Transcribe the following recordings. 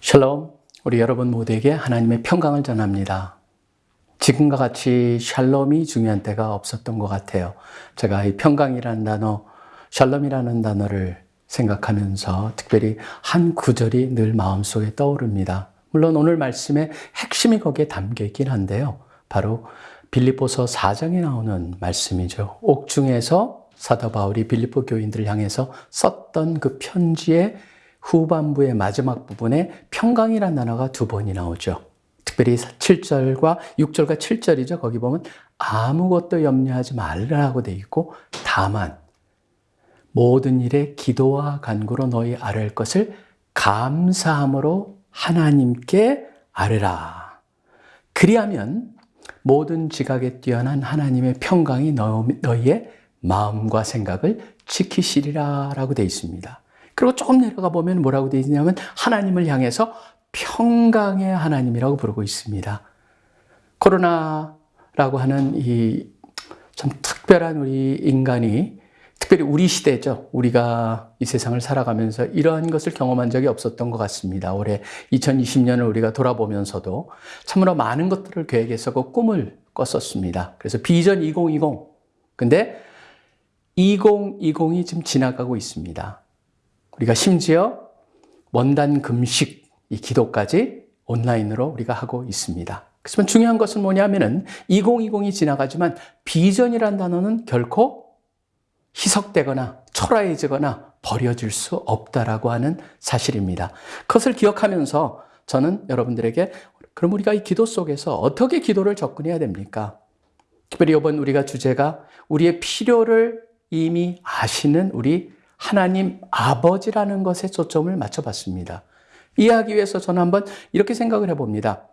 샬롬, 우리 여러분 모두에게 하나님의 평강을 전합니다. 지금과 같이 샬롬이 중요한 때가 없었던 것 같아요. 제가 이 평강이라는 단어, 샬롬이라는 단어를 생각하면서 특별히 한 구절이 늘 마음속에 떠오릅니다. 물론 오늘 말씀의 핵심이 거기에 담겨 있긴 한데요. 바로 빌립보서 4장에 나오는 말씀이죠. 옥중에서 사도 바울이 빌립보 교인들을 향해서 썼던 그 편지의 후반부의 마지막 부분에 평강이라는 단어가 두 번이 나오죠. 특별히 7절과 6절과 7절이죠. 거기 보면 아무것도 염려하지 말라고 돼 있고 다만 모든 일에 기도와 간구로 너희 아뢰 것을 감사함으로 하나님께 아뢰라. 그리하면 모든 지각에 뛰어난 하나님의 평강이 너희의 마음과 생각을 지키시리라 라고 되어 있습니다. 그리고 조금 내려가 보면 뭐라고 되어 있냐면 하나님을 향해서 평강의 하나님이라고 부르고 있습니다. 코로나라고 하는 이 참 특별한 우리 인간이 특별히 우리 시대죠. 우리가 이 세상을 살아가면서 이러한 것을 경험한 적이 없었던 것 같습니다. 올해 2020년을 우리가 돌아보면서도 참으로 많은 것들을 계획했었고 꿈을 꿨었습니다. 그래서 비전 2020. 근데 2020이 지금 지나가고 있습니다. 우리가 심지어 원단 금식, 이 기도까지 온라인으로 우리가 하고 있습니다. 그렇지만 중요한 것은 뭐냐면은 2020이 지나가지만 비전이란 단어는 결코 희석되거나 초라해지거나 버려질 수 없다라고 하는 사실입니다. 그것을 기억하면서 저는 여러분들에게 그럼 우리가 이 기도 속에서 어떻게 기도를 접근해야 됩니까? 특별히 이번 우리가 주제가 우리의 필요를 이미 아시는 우리 하나님 아버지라는 것에 초점을 맞춰봤습니다. 이해하기 위해서 저는 한번 이렇게 생각을 해봅니다.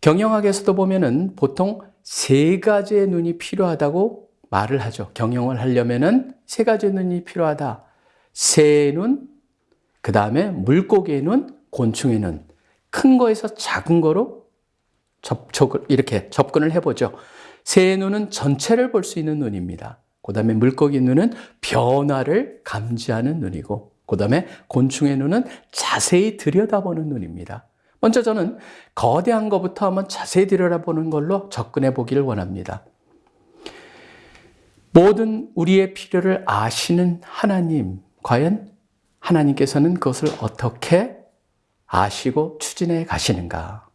경영학에서도 보면은 보통 세 가지의 눈이 필요하다고 말을 하죠. 경영을 하려면은 세 가지의 눈이 필요하다. 새의 눈, 그 다음에 물고기의 눈, 곤충의 눈. 큰 거에서 작은 거로 접촉을, 이렇게 접근을 해보죠. 새의 눈은 전체를 볼 수 있는 눈입니다. 그 다음에 물고기 눈은 변화를 감지하는 눈이고, 그 다음에 곤충의 눈은 자세히 들여다보는 눈입니다. 먼저 저는 거대한 것부터 한번 자세히 들여다보는 걸로 접근해 보기를 원합니다. 모든 우리의 필요를 아시는 하나님, 과연 하나님께서는 그것을 어떻게 아시고 추진해 가시는가?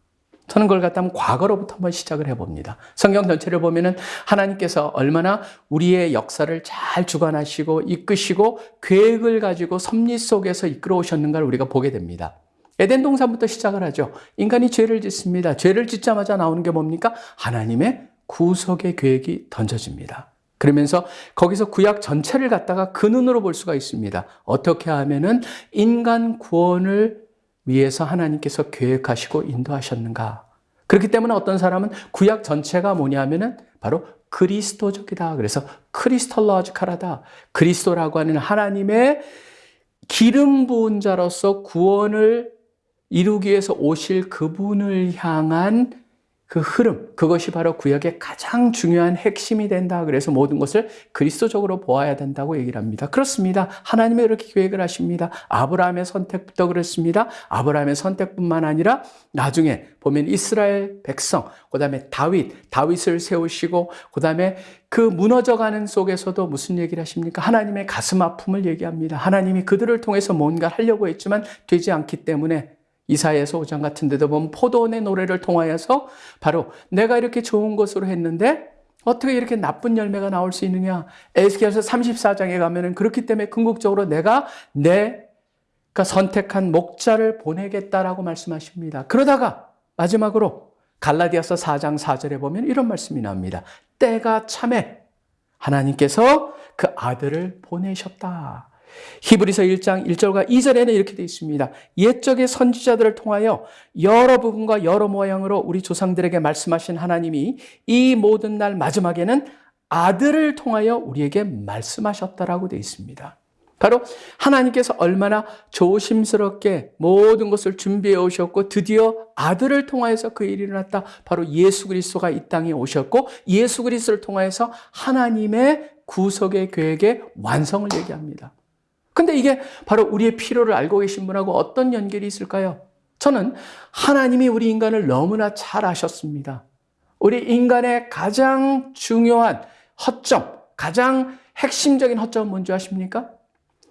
저는 그걸 갖다 면 과거로부터 한번 시작을 해봅니다. 성경 전체를 보면은 하나님께서 얼마나 우리의 역사를 잘 주관하시고 이끄시고 계획을 가지고 섭리 속에서 이끌어 오셨는가를 우리가 보게 됩니다. 에덴 동산부터 시작을 하죠. 인간이 죄를 짓습니다. 죄를 짓자마자 나오는 게 뭡니까? 하나님의 구속의 계획이 던져집니다. 그러면서 거기서 구약 전체를 갖다가 그 눈으로 볼 수가 있습니다. 어떻게 하면은 인간 구원을 위해서 하나님께서 계획하시고 인도하셨는가. 그렇기 때문에 어떤 사람은 구약 전체가 뭐냐면은 바로 그리스도적이다. 그래서 크리스톨로지컬하다. 그리스도라고 하는 하나님의 기름 부은 자로서 구원을 이루기 위해서 오실 그분을 향한 그 흐름, 그것이 바로 구약의 가장 중요한 핵심이 된다. 그래서 모든 것을 그리스도적으로 보아야 된다고 얘기를 합니다. 그렇습니다. 하나님이 이렇게 계획을 하십니다. 아브라함의 선택부터 그렇습니다. 아브라함의 선택뿐만 아니라 나중에 보면 이스라엘 백성, 그 다음에 다윗, 다윗을 세우시고, 그 다음에 그 무너져가는 속에서도 무슨 얘기를 하십니까? 하나님의 가슴 아픔을 얘기합니다. 하나님이 그들을 통해서 뭔가 하려고 했지만 되지 않기 때문에 이사야서 5장 같은 데도 보면 포도원의 노래를 통하여서 바로 내가 이렇게 좋은 것으로 했는데 어떻게 이렇게 나쁜 열매가 나올 수 있느냐. 에스겔서 34장에 가면은 그렇기 때문에 궁극적으로 내가 내가 선택한 목자를 보내겠다라고 말씀하십니다. 그러다가 마지막으로 갈라디아서 4장 4절에 보면 이런 말씀이 나옵니다. 때가 참에 하나님께서 그 아들을 보내셨다. 히브리서 1장 1절과 2절에는 이렇게 되어 있습니다. 옛적의 선지자들을 통하여 여러 부분과 여러 모양으로 우리 조상들에게 말씀하신 하나님이 이 모든 날 마지막에는 아들을 통하여 우리에게 말씀하셨다라고 되어 있습니다. 바로 하나님께서 얼마나 조심스럽게 모든 것을 준비해 오셨고 드디어 아들을 통하여서 그 일이 일어났다. 바로 예수 그리스도가 이 땅에 오셨고 예수 그리스도를 통하여서 하나님의 구속의 계획의 완성을 얘기합니다. 근데 이게 바로 우리의 필요를 알고 계신 분하고 어떤 연결이 있을까요? 저는 하나님이 우리 인간을 너무나 잘 아셨습니다. 우리 인간의 가장 중요한 허점, 가장 핵심적인 허점은 뭔지 아십니까?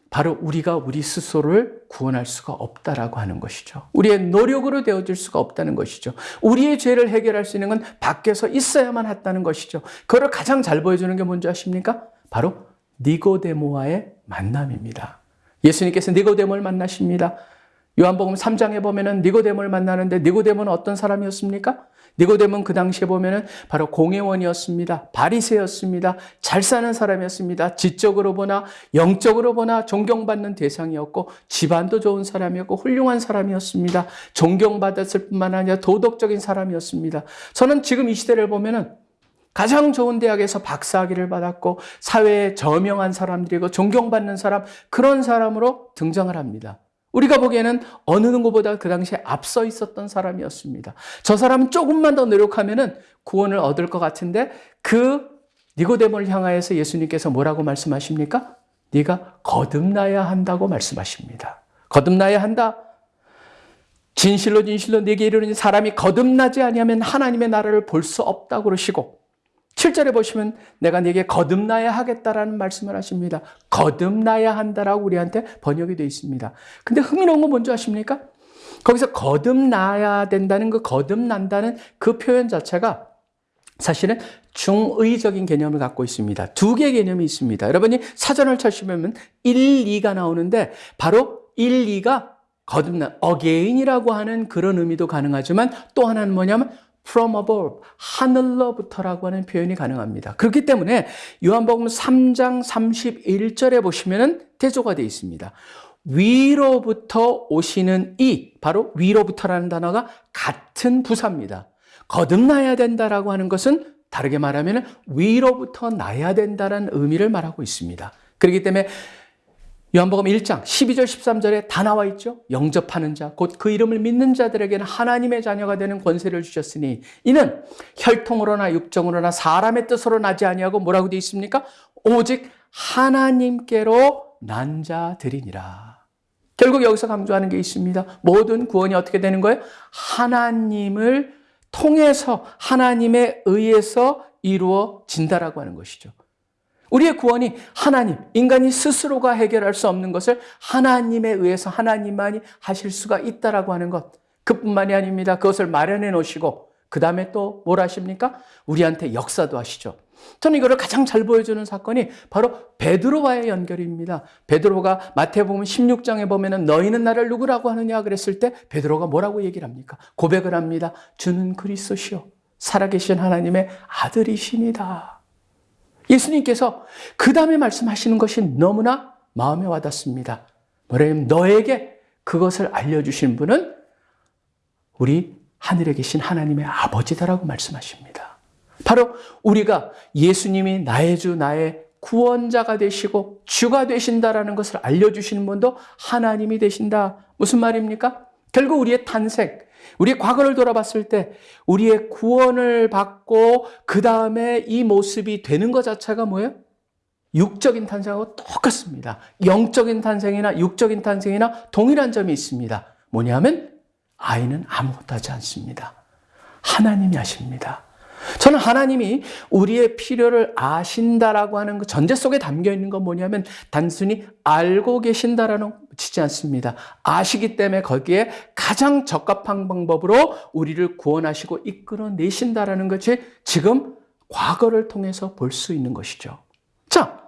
바로 우리가 우리 스스로를 구원할 수가 없다라고 하는 것이죠. 우리의 노력으로 되어질 수가 없다는 것이죠. 우리의 죄를 해결할 수 있는 건 밖에서 있어야만 했다는 것이죠. 그걸 가장 잘 보여주는 게 뭔지 아십니까? 바로 니고데모와의 만남입니다. 예수님께서 니고데모를 만나십니다. 요한복음 3장에 보면은 니고데모를 만나는데 니고데모는 어떤 사람이었습니까? 니고데모는 그 당시에 보면은 바로 공회원이었습니다. 바리새였습니다. 잘 사는 사람이었습니다. 지적으로 보나 영적으로 보나 존경받는 대상이었고 집안도 좋은 사람이었고 훌륭한 사람이었습니다. 존경받았을 뿐만 아니라 도덕적인 사람이었습니다. 저는 지금 이 시대를 보면은 가장 좋은 대학에서 박사학위를 받았고 사회에 저명한 사람들이고 존경받는 사람 그런 사람으로 등장을 합니다. 우리가 보기에는 어느 누구보다 그 당시에 앞서 있었던 사람이었습니다. 저 사람은 조금만 더 노력하면 은 구원을 얻을 것 같은데 그 니고데모를 향하여서 예수님께서 뭐라고 말씀하십니까? 네가 거듭나야 한다고 말씀하십니다. 거듭나야 한다. 진실로 진실로 네게 이르는 사람이 거듭나지 아니하면 하나님의 나라를 볼 수 없다고 그러시고 7절에 보시면 내가 네게 거듭나야 하겠다라는 말씀을 하십니다. 거듭나야 한다라고 우리한테 번역이 되어 있습니다. 근데 흥미로운 건 뭔지 아십니까? 거기서 거듭나야 된다는 그 거듭난다는 그 표현 자체가 사실은 중의적인 개념을 갖고 있습니다. 두 개의 개념이 있습니다. 여러분이 사전을 찾으면 1, 2가 나오는데 바로 1, 2가 거듭난 again이라고 하는 그런 의미도 가능하지만 또 하나는 뭐냐면 from above, 하늘로부터라고 하는 표현이 가능합니다. 그렇기 때문에 요한복음 3장 31절에 보시면 대조가 되어 있습니다. 위로부터 오시는 이, 바로 위로부터라는 단어가 같은 부사입니다. 거듭나야 된다라고 하는 것은 다르게 말하면 위로부터 나야 된다는 의미를 말하고 있습니다. 그렇기 때문에 요한복음 1장 12절 13절에 다 나와 있죠. 영접하는 자, 곧 그 이름을 믿는 자들에게는 하나님의 자녀가 되는 권세를 주셨으니 이는 혈통으로나 육정으로나 사람의 뜻으로 나지 아니하고 뭐라고 되어 있습니까? 오직 하나님께로 난 자들이니라. 결국 여기서 강조하는 게 있습니다. 모든 구원이 어떻게 되는 거예요? 하나님을 통해서 하나님에 의해서 이루어진다라고 하는 것이죠. 우리의 구원이 하나님, 인간이 스스로가 해결할 수 없는 것을 하나님에 의해서 하나님만이 하실 수가 있다라고 하는 것. 그뿐만이 아닙니다. 그것을 마련해 놓으시고 그 다음에 또 뭘 하십니까? 우리한테 역사도 하시죠. 저는 이거를 가장 잘 보여주는 사건이 바로 베드로와의 연결입니다. 베드로가 마태복음 16장에 보면은 너희는 나를 누구라고 하느냐 그랬을 때 베드로가 뭐라고 얘기를 합니까? 고백을 합니다. 주는 그리스도시요 살아계신 하나님의 아들이십니다. 예수님께서 그 다음에 말씀하시는 것이 너무나 마음에 와닿습니다. 뭐냐면 너에게 그것을 알려주신 분은 우리 하늘에 계신 하나님의 아버지다라고 말씀하십니다. 바로 우리가 예수님이 나의 주, 나의 구원자가 되시고 주가 되신다라는 것을 알려주시는 분도 하나님이 되신다. 무슨 말입니까? 결국 우리의 탄생, 우리의 과거를 돌아봤을 때 우리의 구원을 받고 그 다음에 이 모습이 되는 것 자체가 뭐예요? 육적인 탄생하고 똑같습니다. 영적인 탄생이나 육적인 탄생이나 동일한 점이 있습니다. 뭐냐면 아이는 아무것도 하지 않습니다. 하나님이 하십니다. 저는 하나님이 우리의 필요를 아신다라고 하는 그 전제 속에 담겨 있는 건 뭐냐면 단순히 알고 계신다라는 치지 않습니다. 아시기 때문에 거기에 가장 적합한 방법으로 우리를 구원하시고 이끌어 내신다라는 것이 지금 과거를 통해서 볼 수 있는 것이죠. 자,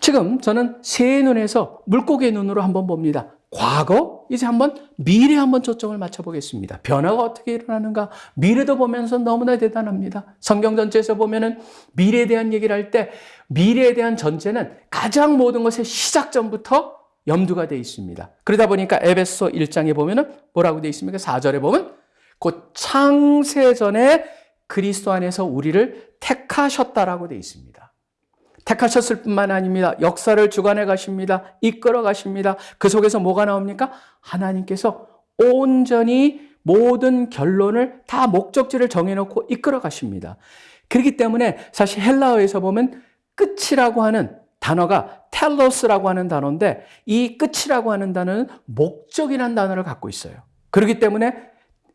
지금 저는 새 눈에서 물고기의 눈으로 한번 봅니다. 과거, 이제 한번 미래 한번 초점을 맞춰보겠습니다. 변화가 어떻게 일어나는가? 미래도 보면서 너무나 대단합니다. 성경 전체에서 보면은 미래에 대한 얘기를 할 때 미래에 대한 전제는 가장 모든 것의 시작점부터 염두가 되어 있습니다. 그러다 보니까 에베소 1장에 보면은 뭐라고 되어 있습니까? 4절에 보면 곧 창세 전에 그리스도 안에서 우리를 택하셨다라고 되어 있습니다. 택하셨을 뿐만 아닙니다. 역사를 주관해 가십니다. 이끌어 가십니다. 그 속에서 뭐가 나옵니까? 하나님께서 온전히 모든 결론을 다 목적지를 정해놓고 이끌어 가십니다. 그렇기 때문에 사실 헬라어에서 보면 끝이라고 하는 단어가 텔로스라고 하는 단어인데 이 끝이라고 하는 단어는 목적이라는 단어를 갖고 있어요. 그렇기 때문에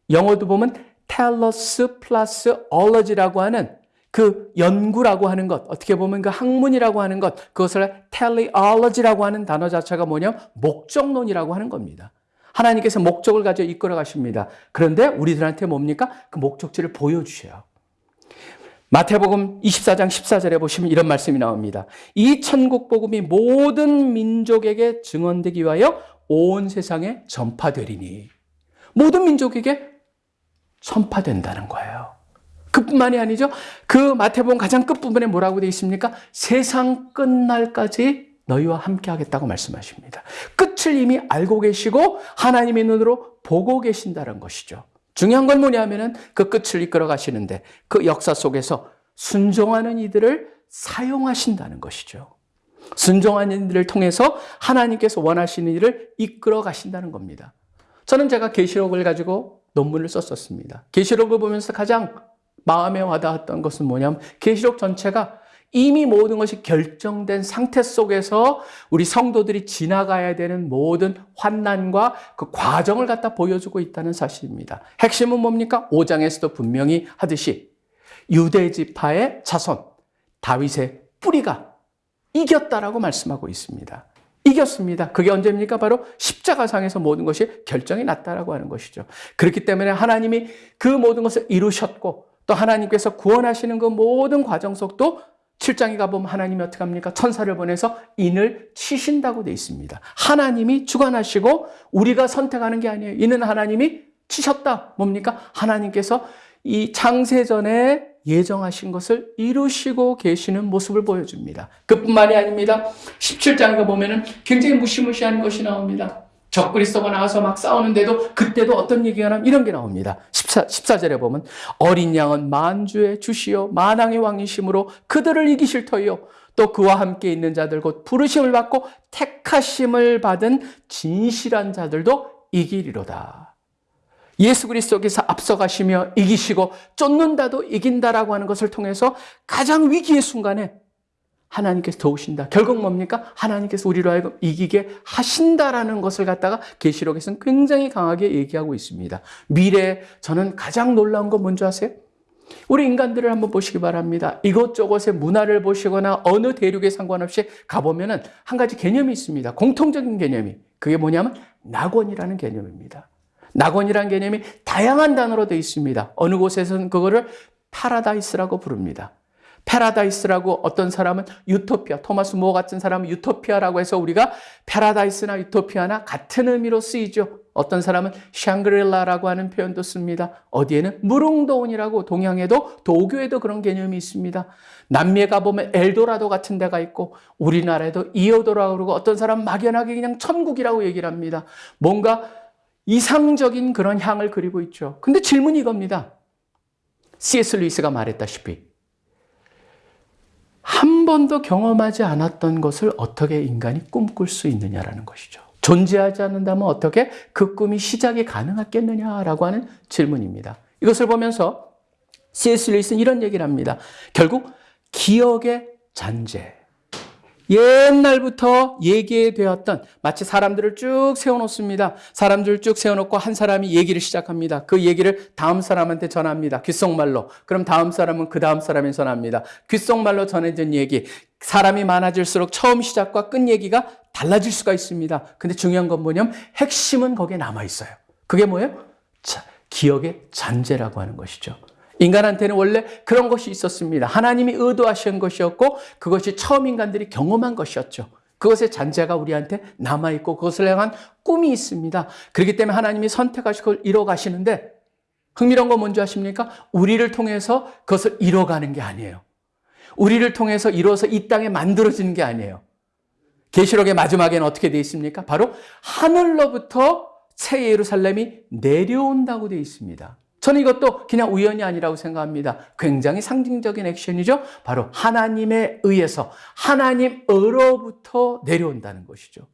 영어도 보면 텔러스 플러스 얼러지라고 하는 그 연구라고 하는 것, 어떻게 보면 그 학문이라고 하는 것, 그것을 teleology라고 하는 단어 자체가 뭐냐면 목적론이라고 하는 겁니다. 하나님께서 목적을 가져 이끌어 가십니다. 그런데 우리들한테 뭡니까? 그 목적지를 보여주셔요. 마태복음 24장 14절에 보시면 이런 말씀이 나옵니다. 이 천국 복음이 모든 민족에게 증언되기 위하여 온 세상에 전파되리니 모든 민족에게 전파된다는 거예요. 그뿐만이 아니죠. 그 마태복음 가장 끝부분에 뭐라고 되어 있습니까? 세상 끝날까지 너희와 함께 하겠다고 말씀하십니다. 끝을 이미 알고 계시고 하나님의 눈으로 보고 계신다는 것이죠. 중요한 건 뭐냐면은 그 끝을 이끌어 가시는데 그 역사 속에서 순종하는 이들을 사용하신다는 것이죠. 순종하는 이들을 통해서 하나님께서 원하시는 일을 이끌어 가신다는 겁니다. 저는 제가 계시록을 가지고 논문을 썼었습니다. 계시록을 보면서 가장 마음에 와닿았던 것은 뭐냐면 계시록 전체가 이미 모든 것이 결정된 상태 속에서 우리 성도들이 지나가야 되는 모든 환난과 그 과정을 갖다 보여주고 있다는 사실입니다. 핵심은 뭡니까? 5장에서도 분명히 하듯이 유대 지파의 자손 다윗의 뿌리가 이겼다라고 말씀하고 있습니다. 이겼습니다. 그게 언제입니까? 바로 십자가상에서 모든 것이 결정이 났다라고 하는 것이죠. 그렇기 때문에 하나님이 그 모든 것을 이루셨고 또 하나님께서 구원하시는 그 모든 과정 속도 7장에 가보면 하나님이 어떻게 합니까? 천사를 보내서 인을 치신다고 돼 있습니다. 하나님이 주관하시고 우리가 선택하는 게 아니에요. 이는 하나님이 치셨다. 뭡니까? 하나님께서 이 창세전에 예정하신 것을 이루시고 계시는 모습을 보여줍니다. 그뿐만이 아닙니다. 17장에 보면 은 굉장히 무시무시한 것이 나옵니다. 적그리스도가 나와서 막 싸우는데도 그때도 어떤 얘기가 나면 이런 게 나옵니다. 14, 14절에 보면 어린 양은 만주의 주시요 만왕의 왕이심으로 그들을 이기실 터이요 또 그와 함께 있는 자들 곧 부르심을 받고 택하심을 받은 진실한 자들도 이기리로다. 예수 그리스도께서 앞서가시며 이기시고 쫓는다도 이긴다라고 하는 것을 통해서 가장 위기의 순간에 하나님께서 도우신다. 결국 뭡니까? 하나님께서 우리로 하여금 이기게 하신다라는 것을 갖다가 계시록에서는 굉장히 강하게 얘기하고 있습니다. 미래에 저는 가장 놀라운 건 뭔지 아세요? 우리 인간들을 한번 보시기 바랍니다. 이것저것의 문화를 보시거나 어느 대륙에 상관없이 가보면은 한 가지 개념이 있습니다. 공통적인 개념이. 그게 뭐냐면 낙원이라는 개념입니다. 낙원이라는 개념이 다양한 단어로 되어 있습니다. 어느 곳에서는 그거를 파라다이스라고 부릅니다. paradise라고 어떤 사람은 유토피아, 토마스 모어 같은 사람은 유토피아라고 해서 우리가 paradise나 유토피아나 같은 의미로 쓰이죠. 어떤 사람은 샹그릴라라고 하는 표현도 씁니다. 어디에는 무릉도원이라고 동양에도 도교에도 그런 개념이 있습니다. 남미에 가보면 엘도라도 같은 데가 있고 우리나라에도 이오도라고 그러고 어떤 사람은 막연하게 그냥 천국이라고 얘기를 합니다. 뭔가 이상적인 그런 향을 그리고 있죠. 근데 질문이 이겁니다. C.S. 루이스가 말했다시피 한 번도 경험하지 않았던 것을 어떻게 인간이 꿈꿀 수 있느냐라는 것이죠. 존재하지 않는다면 어떻게 그 꿈이 시작이 가능하겠느냐라고 하는 질문입니다. 이것을 보면서 C.S. 루이스는 이런 얘기를 합니다. 결국 기억의 잔재, 옛날부터 얘기되었던 마치 사람들을 쭉 세워놓습니다. 사람들을 쭉 세워놓고 한 사람이 얘기를 시작합니다. 그 얘기를 다음 사람한테 전합니다. 귓속말로. 그럼 다음 사람은 그 다음 사람에 전합니다. 귓속말로 전해진 얘기. 사람이 많아질수록 처음 시작과 끝 얘기가 달라질 수가 있습니다. 근데 중요한 건 뭐냐면 핵심은 거기에 남아있어요. 그게 뭐예요? 자, 기억의 잔재라고 하는 것이죠. 인간한테는 원래 그런 것이 있었습니다. 하나님이 의도하신 것이었고 그것이 처음 인간들이 경험한 것이었죠. 그것의 잔재가 우리한테 남아있고 그것을 향한 꿈이 있습니다. 그렇기 때문에 하나님이 선택하시고 이뤄가시는데 흥미로운 건 뭔지 아십니까? 우리를 통해서 그것을 이뤄가는 게 아니에요. 우리를 통해서 이루어서 이 땅에 만들어지는 게 아니에요. 계시록의 마지막에는 어떻게 되어 있습니까? 바로 하늘로부터 새 예루살렘이 내려온다고 되어 있습니다. 저는 이것도 그냥 우연이 아니라고 생각합니다. 굉장히 상징적인 액션이죠. 바로 하나님에 의해서 하나님으로부터 내려온다는 것이죠.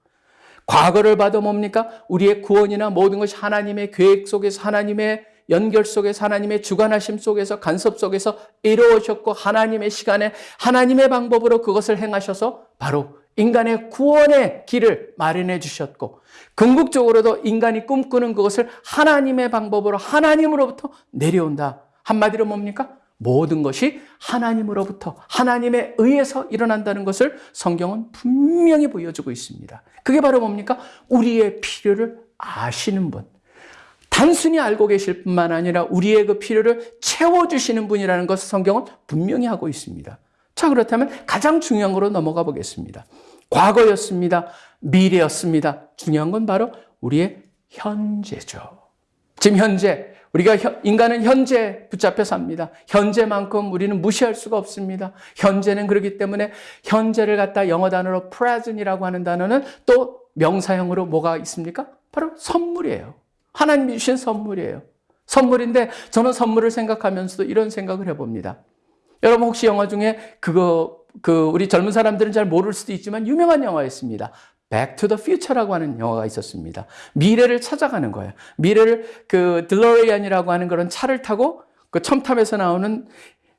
과거를 봐도 뭡니까? 우리의 구원이나 모든 것이 하나님의 계획 속에서 하나님의 연결 속에서 하나님의 주관하심 속에서 간섭 속에서 이루어졌고 하나님의 시간에 하나님의 방법으로 그것을 행하셔서 바로 인간의 구원의 길을 마련해 주셨고 궁극적으로도 인간이 꿈꾸는 그것을 하나님의 방법으로 하나님으로부터 내려온다. 한마디로 뭡니까? 모든 것이 하나님으로부터 하나님에 의해서 일어난다는 것을 성경은 분명히 보여주고 있습니다. 그게 바로 뭡니까? 우리의 필요를 아시는 분. 단순히 알고 계실 뿐만 아니라 우리의 그 필요를 채워주시는 분이라는 것을 성경은 분명히 하고 있습니다. 자, 그렇다면 가장 중요한 거로 넘어가 보겠습니다. 과거였습니다. 미래였습니다. 중요한 건 바로 우리의 현재죠. 지금 현재, 우리가 인간은 현재 붙잡혀 삽니다. 현재만큼 우리는 무시할 수가 없습니다. 현재는 그렇기 때문에 현재를 갖다 영어 단어로 present이라고 하는 단어는 또 명사형으로 뭐가 있습니까? 바로 선물이에요. 하나님이 주신 선물이에요. 선물인데 저는 선물을 생각하면서도 이런 생각을 해봅니다. 여러분 혹시 영화 중에 그거 그 우리 젊은 사람들은 잘 모를 수도 있지만 유명한 영화였습니다. Back to the Future라고 하는 영화가 있었습니다. 미래를 찾아가는 거예요. 미래를 그 딜러리안이라고 하는 그런 차를 타고 그 첨탑에서 나오는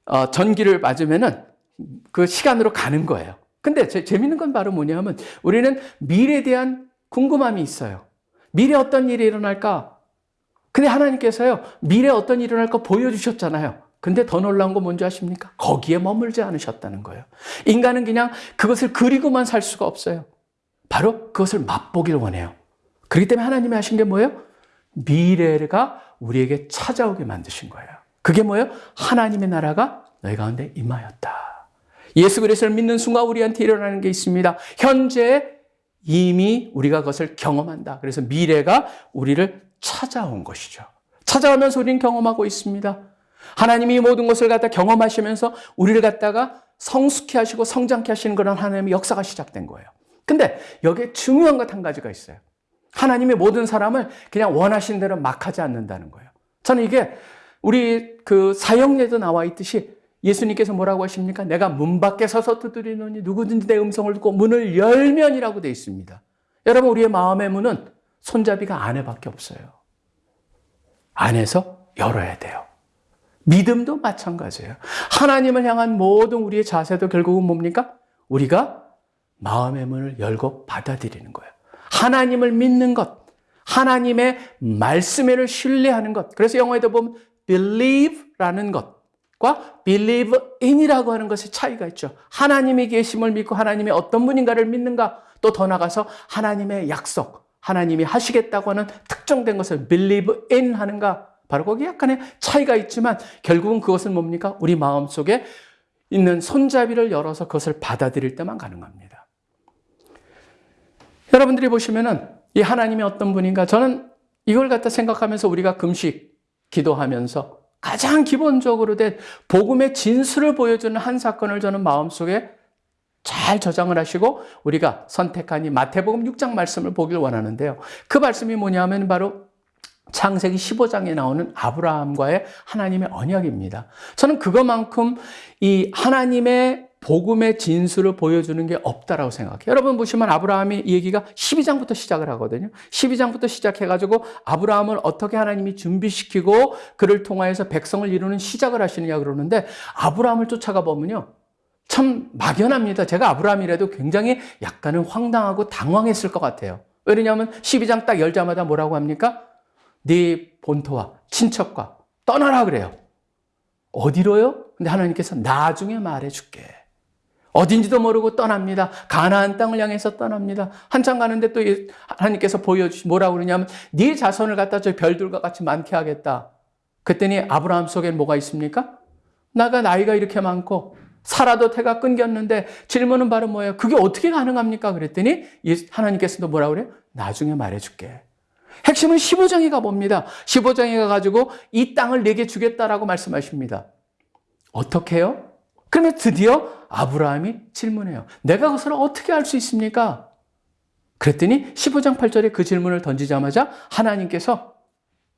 어, 전기를 맞으면은 그 시간으로 가는 거예요. 근데 제, 재밌는 건 바로 뭐냐면 우리는 미래에 대한 궁금함이 있어요. 미래 어떤 일이 일어날까? 근데 하나님께서요, 미래 어떤 일이 일어날까 보여주셨잖아요. 근데 더 놀라운 건 뭔지 아십니까? 거기에 머물지 않으셨다는 거예요. 인간은 그냥 그것을 그리고만 살 수가 없어요. 바로 그것을 맛보길 원해요. 그렇기 때문에 하나님이 하신 게 뭐예요? 미래가 우리에게 찾아오게 만드신 거예요. 그게 뭐예요? 하나님의 나라가 너희 가운데 임하였다. 예수 그리스도를 믿는 순간 우리한테 일어나는 게 있습니다. 현재 이미 우리가 그것을 경험한다. 그래서 미래가 우리를 찾아온 것이죠. 찾아오면서 우리는 경험하고 있습니다. 하나님이 모든 것을 갖다 경험하시면서 우리를 갖다가 성숙케 하시고 성장케 하시는 그런 하나님의 역사가 시작된 거예요. 근데 여기에 중요한 것 한 가지가 있어요. 하나님이 모든 사람을 그냥 원하신 대로 막 하지 않는다는 거예요. 저는 이게 우리 그 사형례도 나와 있듯이 예수님께서 뭐라고 하십니까? 내가 문 밖에 서서 두드리노니 누구든지 내 음성을 듣고 문을 열면이라고 되어 있습니다. 여러분 우리의 마음의 문은 손잡이가 안에밖에 없어요. 안에서 열어야 돼요. 믿음도 마찬가지예요. 하나님을 향한 모든 우리의 자세도 결국은 뭡니까? 우리가 마음의 문을 열고 받아들이는 거예요. 하나님을 믿는 것, 하나님의 말씀을 신뢰하는 것. 그래서 영어에도 보면 believe라는 것과 believe in이라고 하는 것의 차이가 있죠. 하나님이 계심을 믿고 하나님이 어떤 분인가를 믿는가, 또 더 나가서 하나님의 약속, 하나님이 하시겠다고 하는 특정된 것을 believe in 하는가, 바로 거기 약간의 차이가 있지만 결국은 그것은 뭡니까? 우리 마음 속에 있는 손잡이를 열어서 그것을 받아들일 때만 가능합니다. 여러분들이 보시면은 이 하나님이 어떤 분인가 저는 이걸 갖다 생각하면서 우리가 금식 기도하면서 가장 기본적으로 된 복음의 진수를 보여주는 한 사건을 저는 마음속에 잘 저장을 하시고 우리가 선택한 이 마태복음 6장 말씀을 보길 원하는데요. 그 말씀이 뭐냐면 바로 창세기 15장에 나오는 아브라함과의 하나님의 언약입니다. 저는 그것만큼 이 하나님의 복음의 진수를 보여주는 게 없다라고 생각해요. 여러분 보시면 아브라함이 이 얘기가 12장부터 시작을 하거든요. 12장부터 시작해가지고 아브라함을 어떻게 하나님이 준비시키고 그를 통하여서 백성을 이루는 시작을 하시느냐 그러는데 아브라함을 쫓아가 보면요. 참 막연합니다. 제가 아브라함이라도 굉장히 약간은 황당하고 당황했을 것 같아요. 왜냐하면 12장 딱 열자마자 뭐라고 합니까? 네 본토와 친척과 떠나라 그래요. 어디로요? 근데 하나님께서 나중에 말해줄게. 어딘지도 모르고 떠납니다. 가나안 땅을 향해서 떠납니다. 한참 가는데 또 하나님께서 보여주시 뭐라고 그러냐면 네 자손을 갖다 저 별들과 같이 많게 하겠다. 그랬더니 아브라함 속엔 뭐가 있습니까? 나가 나이가 이렇게 많고 살아도 태가 끊겼는데 질문은 바로 뭐예요? 그게 어떻게 가능합니까? 그랬더니 하나님께서도 뭐라고 그래요? 나중에 말해줄게. 핵심은 15장에 가봅니다. 15장에 가가지고 이 땅을 내게 주겠다라고 말씀하십니다. 어떻게 해요? 그러면 드디어 아브라함이 질문해요. 내가 그것을 어떻게 알 수 있습니까? 그랬더니 15장 8절에 그 질문을 던지자마자 하나님께서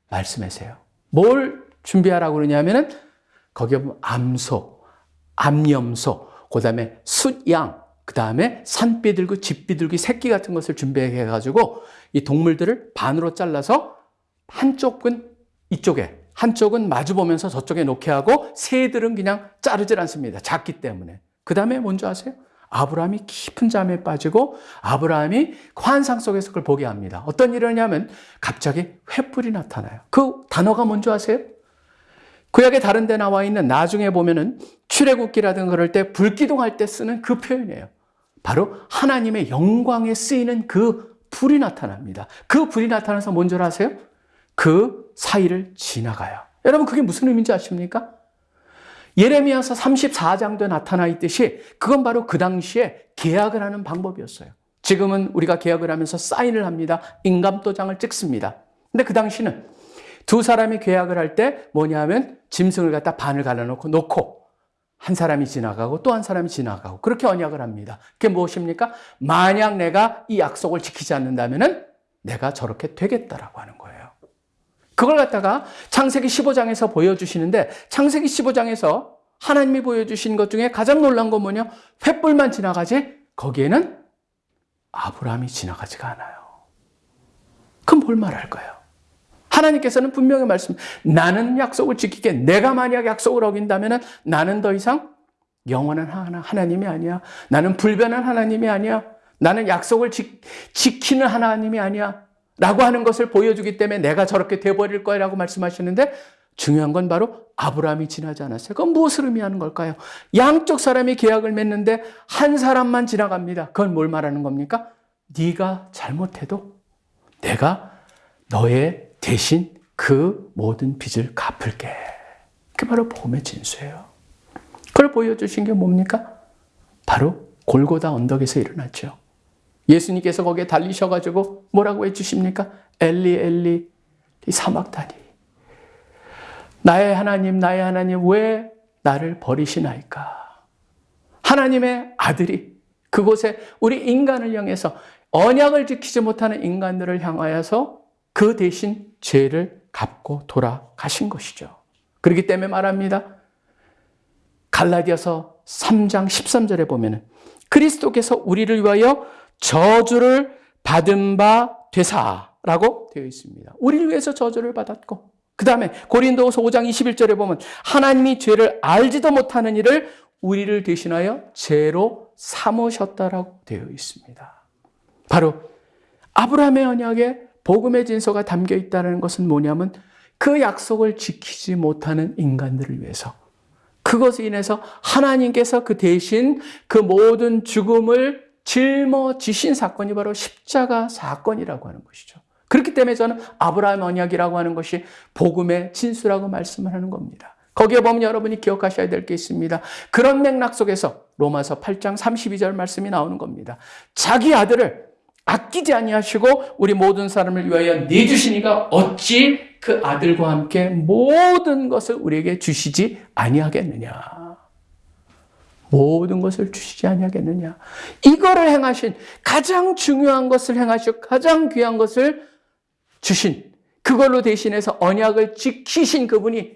말씀하세요. 뭘 준비하라고 그러냐면은 거기에 보면 암소, 암염소, 그 다음에 숫양, 그 다음에 산비둘기, 집비둘기, 새끼 같은 것을 준비해가지고 이 동물들을 반으로 잘라서 한쪽은 이쪽에, 한쪽은 마주 보면서 저쪽에 놓게 하고 새들은 그냥 자르질 않습니다. 작기 때문에. 그 다음에 뭔지 아세요? 아브라함이 깊은 잠에 빠지고 아브라함이 환상 속에서 그걸 보게 합니다. 어떤 일이냐면 갑자기 횃불이 나타나요. 그 단어가 뭔지 아세요? 구약의 다른 데 나와 있는 나중에 보면은 출애굽기라든가 그럴 때 불기둥할 때 쓰는 그 표현이에요. 바로 하나님의 영광에 쓰이는 그 불이 나타납니다. 그 불이 나타나서 뭔 줄 아세요? 그 사이를 지나가요. 여러분 그게 무슨 의미인지 아십니까? 예레미야서 34장도 나타나 있듯이 그건 바로 그 당시에 계약을 하는 방법이었어요. 지금은 우리가 계약을 하면서 사인을 합니다. 인감도장을 찍습니다. 근데 그 당시는 두 사람이 계약을 할 때 뭐냐면 짐승을 갖다 반을 갈라놓고 놓고 한 사람이 지나가고 또 한 사람이 지나가고 그렇게 언약을 합니다. 그게 무엇입니까? 만약 내가 이 약속을 지키지 않는다면은 내가 저렇게 되겠다라고 하는 거예요. 그걸 갖다가 창세기 15장에서 보여주시는데 창세기 15장에서 하나님이 보여주신 것 중에 가장 놀란 건 뭐냐? 횃불만 지나가지 거기에는 아브라함이 지나가지가 않아요. 그럼 뭘 말할까요? 하나님께서는 분명히 말씀, 나는 약속을 지키게. 내가 만약 약속을 어긴다면 나는 더 이상 영원한 하나, 하나님이 아니야. 나는 불변한 하나님이 아니야. 나는 약속을 지, 지키는 하나님이 아니야. 라고 하는 것을 보여주기 때문에 내가 저렇게 돼버릴 거라고 말씀하시는데 중요한 건 바로 아브라함이 지나지 않았어요. 그건 무엇을 의미하는 걸까요? 양쪽 사람이 계약을 맺는데 한 사람만 지나갑니다. 그건 뭘 말하는 겁니까? 네가 잘못해도 내가 너의 대신 그 모든 빚을 갚을게. 그게 바로 복음의 진수예요. 그걸 보여주신 게 뭡니까? 바로 골고다 언덕에서 일어났죠. 예수님께서 거기에 달리셔가지고 뭐라고 해주십니까? 엘리 엘리 사막다니 나의 하나님 나의 하나님 왜 나를 버리시나이까? 하나님의 아들이 그곳에 우리 인간을 향해서 언약을 지키지 못하는 인간들을 향하여서 그 대신 죄를 갚고 돌아가신 것이죠. 그렇기 때문에 말합니다. 갈라디아서 3장 13절에 보면은 그리스도께서 우리를 위하여 저주를 받은 바 되사라고 되어 있습니다. 우리를 위해서 저주를 받았고 그 다음에 고린도서 5장 21절에 보면 하나님이 죄를 알지도 못하는 일을 우리를 대신하여 죄로 삼으셨다라고 되어 있습니다. 바로 아브라함의 언약에 복음의 진서가 담겨 있다는 것은 뭐냐면 그 약속을 지키지 못하는 인간들을 위해서 그것에 인해서 하나님께서 그 대신 그 모든 죽음을 짊어지신 사건이 바로 십자가 사건이라고 하는 것이죠. 그렇기 때문에 저는 아브라함 언약이라고 하는 것이 복음의 진수라고 말씀을 하는 겁니다. 거기에 보면 여러분이 기억하셔야 될 게 있습니다. 그런 맥락 속에서 로마서 8장 32절 말씀이 나오는 겁니다. 자기 아들을 아끼지 아니하시고 우리 모든 사람을 위하여 내주시니가 어찌 그 아들과 함께 모든 것을 우리에게 주시지 아니하겠느냐. 모든 것을 주시지 아니하겠느냐. 이거를 행하신 가장 중요한 것을 행하시고 가장 귀한 것을 주신 그걸로 대신해서 언약을 지키신 그분이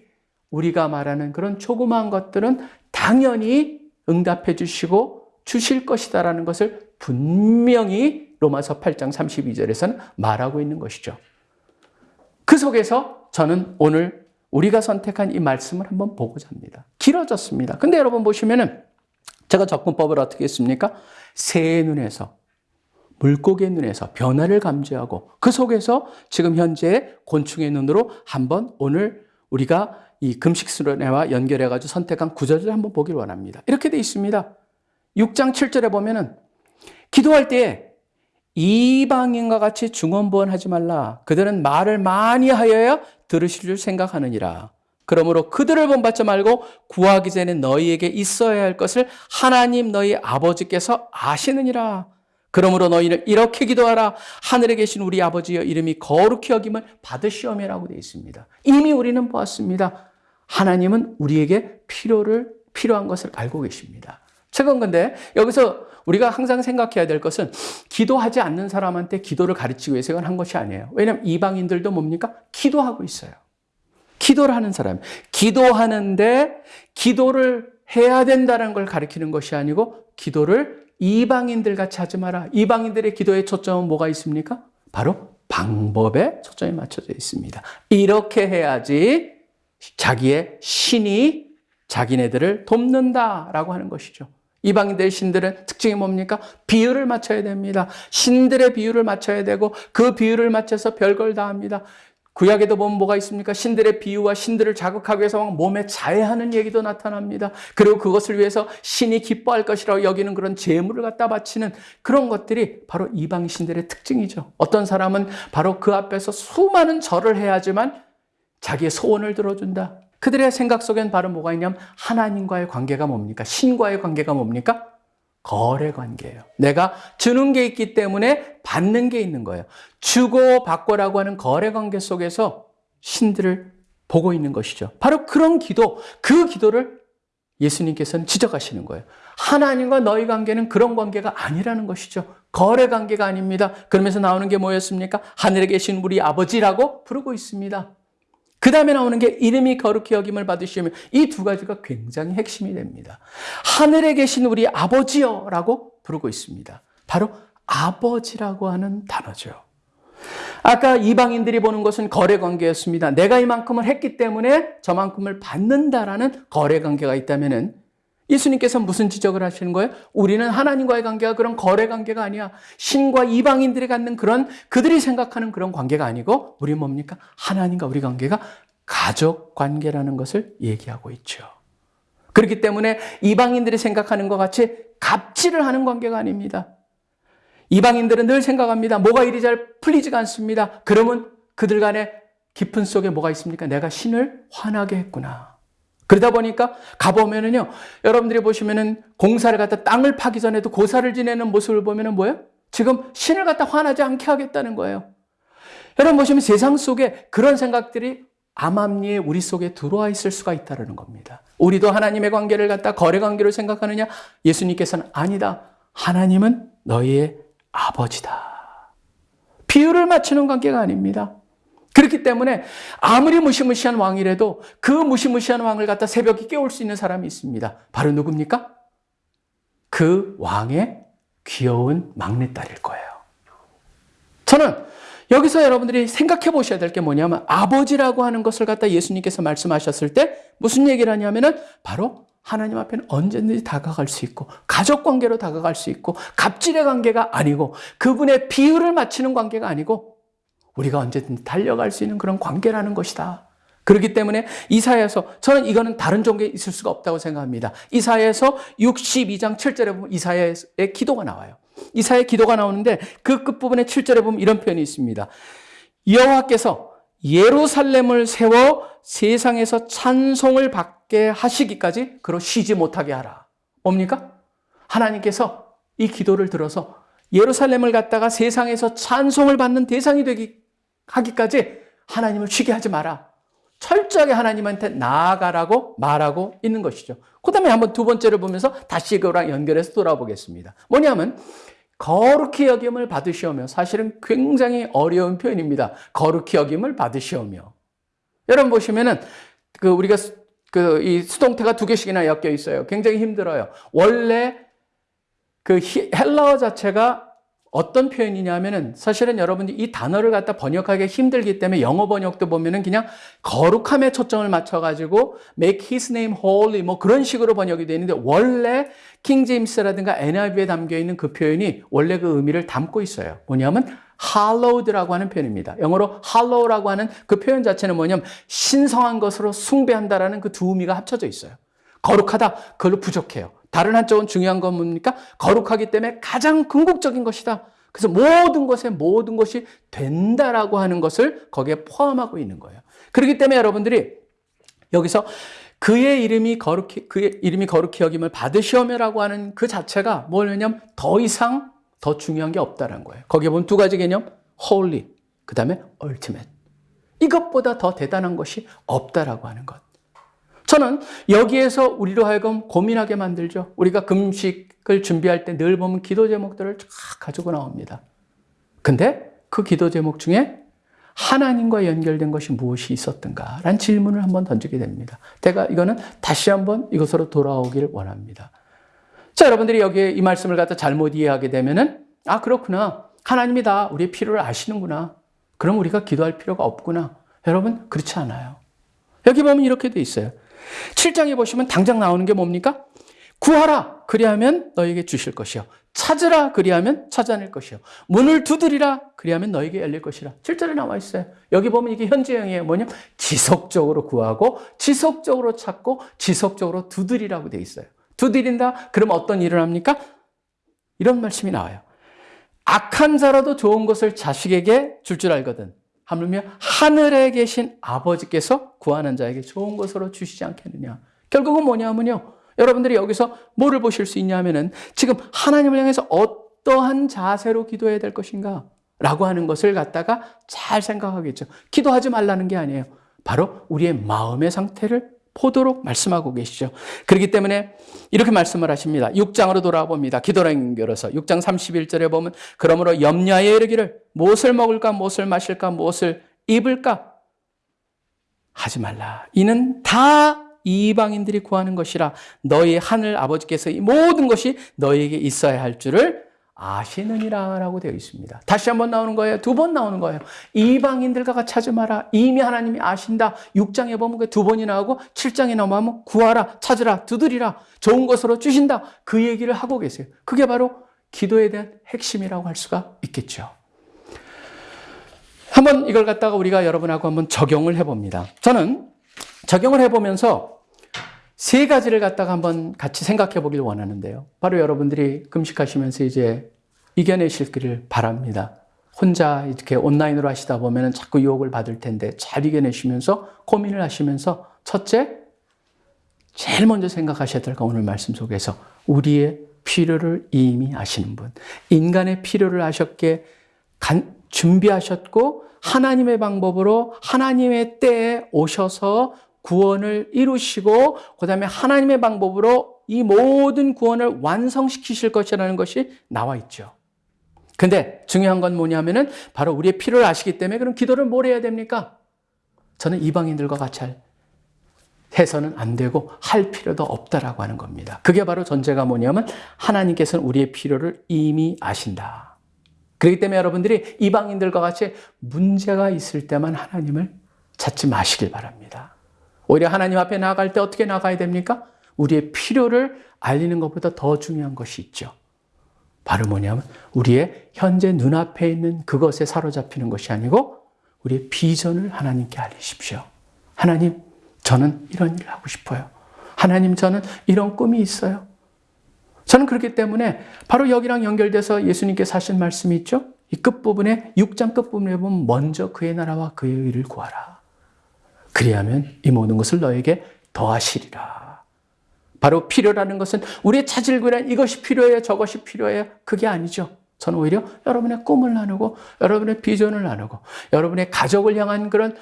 우리가 말하는 그런 조그마한 것들은 당연히 응답해 주시고 주실 것이다라는 것을 분명히 로마서 8장 32절에서는 말하고 있는 것이죠. 그 속에서 저는 오늘 우리가 선택한 이 말씀을 한번 보고자 합니다. 길어졌습니다. 근데 여러분 보시면은 제가 접근법을 어떻게 했습니까? 새의 눈에서, 물고기의 눈에서 변화를 감지하고 그 속에서 지금 현재 곤충의 눈으로 한번 오늘 우리가 이 금식수련회와 연결해가지고 선택한 구절을 한번 보기를 원합니다. 이렇게 돼 있습니다. 6장 7절에 보면은 기도할 때 이방인과 같이 중언부언하지 말라. 그들은 말을 많이 하여야 들으실 줄 생각하느니라. 그러므로 그들을 본받지 말고 구하기 전에 너희에게 있어야 할 것을 하나님 너희 아버지께서 아시느니라. 그러므로 너희는 이렇게 기도하라. 하늘에 계신 우리 아버지여 이름이 거룩히 여김을 받으시오매라고 되어 있습니다. 이미 우리는 보았습니다. 하나님은 우리에게 필요를 필요한 것을 알고 계십니다. 최근 근데 여기서 우리가 항상 생각해야 될 것은 기도하지 않는 사람한테 기도를 가르치기 위해서 한 것이 아니에요. 왜냐하면 이방인들도 뭡니까? 기도하고 있어요. 기도를 하는 사람. 기도하는데 기도를 해야 된다는 걸 가리키는 것이 아니고 기도를 이방인들 같이 하지 마라. 이방인들의 기도의 초점은 뭐가 있습니까? 바로 방법에 초점이 맞춰져 있습니다. 이렇게 해야지 자기의 신이 자기네들을 돕는다라고 하는 것이죠. 이방인들의 신들은 특징이 뭡니까? 비율을 맞춰야 됩니다. 신들의 비율을 맞춰야 되고 그 비율을 맞춰서 별걸 다 합니다. 구약에도 보면 뭐가 있습니까? 신들의 비유와 신들을 자극하기 위해서 막 몸에 자해하는 얘기도 나타납니다. 그리고 그것을 위해서 신이 기뻐할 것이라고 여기는 그런 재물을 갖다 바치는 그런 것들이 바로 이방 신들의 특징이죠. 어떤 사람은 바로 그 앞에서 수많은 절을 해야지만 자기의 소원을 들어준다. 그들의 생각 속엔 바로 뭐가 있냐면 하나님과의 관계가 뭡니까? 신과의 관계가 뭡니까? 거래 관계예요. 내가 주는 게 있기 때문에 받는 게 있는 거예요. 주고 받고라고 하는 거래 관계 속에서 신들을 보고 있는 것이죠. 바로 그런 기도, 그 기도를 예수님께서는 지적하시는 거예요. 하나님과 너희 관계는 그런 관계가 아니라는 것이죠. 거래 관계가 아닙니다. 그러면서 나오는 게 뭐였습니까? 하늘에 계신 우리 아버지라고 부르고 있습니다. 그 다음에 나오는 게 이름이 거룩히 여김을 받으시면 이 두 가지가 굉장히 핵심이 됩니다. 하늘에 계신 우리 아버지여라고 부르고 있습니다. 바로 아버지라고 하는 단어죠. 아까 이방인들이 보는 것은 거래 관계였습니다. 내가 이만큼을 했기 때문에 저만큼을 받는다라는 거래 관계가 있다면은 예수님께서 무슨 지적을 하시는 거예요? 우리는 하나님과의 관계가 그런 거래 관계가 아니야. 신과 이방인들이 갖는 그런 그들이 생각하는 그런 관계가 아니고 우리 뭡니까? 하나님과 우리 관계가 가족 관계라는 것을 얘기하고 있죠. 그렇기 때문에 이방인들이 생각하는 것 같이 갑질을 하는 관계가 아닙니다. 이방인들은 늘 생각합니다. 뭐가 이리 잘 풀리지가 않습니다. 그러면 그들 간의 깊은 속에 뭐가 있습니까? 내가 신을 화나게 했구나. 그러다 보니까 가보면은요, 여러분들이 보시면은 공사를 갖다 땅을 파기 전에도 고사를 지내는 모습을 보면은 뭐예요? 지금 신을 갖다 화나지 않게 하겠다는 거예요. 여러분 보시면 세상 속에 그런 생각들이 암암리에 우리 속에 들어와 있을 수가 있다는 겁니다. 우리도 하나님의 관계를 갖다 거래 관계로 생각하느냐? 예수님께서는 아니다. 하나님은 너희의 아버지다. 비율을 맞추는 관계가 아닙니다. 그렇기 때문에 아무리 무시무시한 왕이라도 그 무시무시한 왕을 갖다 새벽에 깨울 수 있는 사람이 있습니다. 바로 누굽니까? 그 왕의 귀여운 막내딸일 거예요. 저는 여기서 여러분들이 생각해 보셔야 될 게 뭐냐면 아버지라고 하는 것을 갖다 예수님께서 말씀하셨을 때 무슨 얘기를 하냐면은 바로 하나님 앞에는 언제든지 다가갈 수 있고 가족 관계로 다가갈 수 있고 갑질의 관계가 아니고 그분의 비율을 맞추는 관계가 아니고 우리가 언제든지 달려갈 수 있는 그런 관계라는 것이다. 그렇기 때문에 이사야에서 저는 이거는 다른 종교에 있을 수가 없다고 생각합니다. 이사야에서 62장 7절에 보면 이사야의 기도가 나와요. 이사야의 기도가 나오는데 그 끝부분에 7절에 보면 이런 표현이 있습니다. 여호와께서 예루살렘을 세워 세상에서 찬송을 받게 하시기까지 그로 쉬지 못하게 하라. 뭡니까? 하나님께서 이 기도를 들어서 예루살렘을 갖다가 세상에서 찬송을 받는 대상이 되기 하기까지 하나님을 쉬게 하지 마라. 철저하게 하나님한테 나아가라고 말하고 있는 것이죠. 그 다음에 한번 두 번째를 보면서 다시 그거랑 연결해서 돌아보겠습니다. 뭐냐면, 거룩히 여김을 받으시오며, 사실은 굉장히 어려운 표현입니다. 거룩히 여김을 받으시오며. 여러분 보시면은, 그, 우리가 그, 이 수동태가 두 개씩이나 엮여 있어요. 굉장히 힘들어요. 원래 그 헬라어 자체가 어떤 표현이냐면은 사실은 여러분들이 이 단어를 갖다 번역하기 힘들기 때문에 영어 번역도 보면은 그냥 거룩함에 초점을 맞춰가지고 make his name holy 뭐 그런 식으로 번역이 되는데 원래 킹 제임스라든가 NIV에 담겨 있는 그 표현이 원래 그 의미를 담고 있어요. 뭐냐면 hallowed라고 하는 표현입니다. 영어로 hallow라고 하는 그 표현 자체는 뭐냐면 신성한 것으로 숭배한다라는 그 두 의미가 합쳐져 있어요. 거룩하다 그걸로 부족해요. 다른 한쪽은 중요한 건 뭡니까? 거룩하기 때문에 가장 궁극적인 것이다. 그래서 모든 것에 모든 것이 된다라고 하는 것을 거기에 포함하고 있는 거예요. 그렇기 때문에 여러분들이 여기서 그의 이름이 거룩히 그의 이름이 거룩히 여김을 받으시오며라고 하는 그 자체가 뭐냐면 더 이상 더 중요한 게 없다라는 거예요. 거기에 보면 두 가지 개념, holy, 그다음에 ultimate. 이것보다 더 대단한 것이 없다라고 하는 것. 저는 여기에서 우리로 하여금 고민하게 만들죠. 우리가 금식을 준비할 때 늘 보면 기도 제목들을 쫙 가지고 나옵니다. 근데 그 기도 제목 중에 하나님과 연결된 것이 무엇이 있었던가? 라는 질문을 한번 던지게 됩니다. 제가 이거는 다시 한번 이것으로 돌아오기를 원합니다. 자, 여러분들이 여기에 이 말씀을 갖다 잘못 이해하게 되면은, 아, 그렇구나. 하나님이 다 우리의 필요를 아시는구나. 그럼 우리가 기도할 필요가 없구나. 여러분, 그렇지 않아요. 여기 보면 이렇게 돼 있어요. 7장에 보시면 당장 나오는 게 뭡니까? 구하라 그리하면 너에게 주실 것이요 찾으라 그리하면 찾아낼 것이요 문을 두드리라 그리하면 너에게 열릴 것이라 7절에 나와 있어요. 여기 보면 이게 현재형이에요. 뭐냐? 지속적으로 구하고 지속적으로 찾고 지속적으로 두드리라고 돼 있어요. 두드린다? 그럼 어떤 일을 합니까? 이런 말씀이 나와요. 악한 자라도 좋은 것을 자식에게 줄 줄 알거든. 하물며 하늘에 계신 아버지께서 구하는 자에게 좋은 것으로 주시지 않겠느냐. 결국은 뭐냐면요. 여러분들이 여기서 뭐를 보실 수 있냐면은 지금 하나님을 향해서 어떠한 자세로 기도해야 될 것인가? 라고 하는 것을 갖다가 잘 생각하겠죠. 기도하지 말라는 게 아니에요. 바로 우리의 마음의 상태를 보도록 말씀하고 계시죠. 그렇기 때문에 이렇게 말씀을 하십니다. 6장으로 돌아와 봅니다. 기도랑 연결해서 6장 31절에 보면 그러므로 염려하여 이르기를 무엇을 먹을까 무엇을 마실까 무엇을 입을까 하지 말라. 이는 다 이방인들이 구하는 것이라 너희 하늘 아버지께서 이 모든 것이 너희에게 있어야 할 줄을 아시느니라라고 되어 있습니다. 다시 한 번 나오는 거예요. 두 번 나오는 거예요. 이방인들과 같이 하지 마라. 이미 하나님이 아신다. 6장에 보면 그두 번이 나오고 7장에 나오면 구하라, 찾으라, 두드리라. 좋은 것으로 주신다. 그 얘기를 하고 계세요. 그게 바로 기도에 대한 핵심이라고 할 수가 있겠죠. 한번 이걸 갖다가 우리가 여러분하고 한번 적용을 해봅니다. 저는 적용을 해보면서 세 가지를 갖다가 한번 같이 생각해 보길 원하는데요. 바로 여러분들이 금식하시면서 이제 이겨내실기를 바랍니다. 혼자 이렇게 온라인으로 하시다 보면 자꾸 유혹을 받을 텐데 잘 이겨내시면서 고민을 하시면서 첫째, 제일 먼저 생각하셔야 될 거 오늘 말씀 속에서 우리의 필요를 이미 아시는 분. 인간의 필요를 아셨게 준비하셨고 하나님의 방법으로 하나님의 때에 오셔서 구원을 이루시고 그 다음에 하나님의 방법으로 이 모든 구원을 완성시키실 것이라는 것이 나와 있죠. 근데 중요한 건 뭐냐면은 바로 우리의 필요를 아시기 때문에 그럼 기도를 뭘 해야 됩니까? 저는 이방인들과 같이 할 해서는 안 되고 할 필요도 없다라고 하는 겁니다. 그게 바로 전제가 뭐냐면 하나님께서는 우리의 필요를 이미 아신다. 그렇기 때문에 여러분들이 이방인들과 같이 문제가 있을 때만 하나님을 찾지 마시길 바랍니다. 오히려 하나님 앞에 나아갈 때 어떻게 나가야 됩니까? 우리의 필요를 알리는 것보다 더 중요한 것이 있죠. 바로 뭐냐면 우리의 현재 눈앞에 있는 그것에 사로잡히는 것이 아니고 우리의 비전을 하나님께 알리십시오. 하나님, 저는 이런 일을 하고 싶어요. 하나님, 저는 이런 꿈이 있어요. 저는 그렇기 때문에 바로 여기랑 연결돼서 예수님께서 하신 말씀이 있죠? 이 끝부분에, 6장 끝부분에 보면 먼저 그의 나라와 그의 의를 구하라. 그리하면 이 모든 것을 너에게 더하시리라. 바로 필요라는 것은 우리의 찾을 구란 이것이 필요해요, 저것이 필요해요. 그게 아니죠. 저는 오히려 여러분의 꿈을 나누고 여러분의 비전을 나누고 여러분의 가족을 향한 그런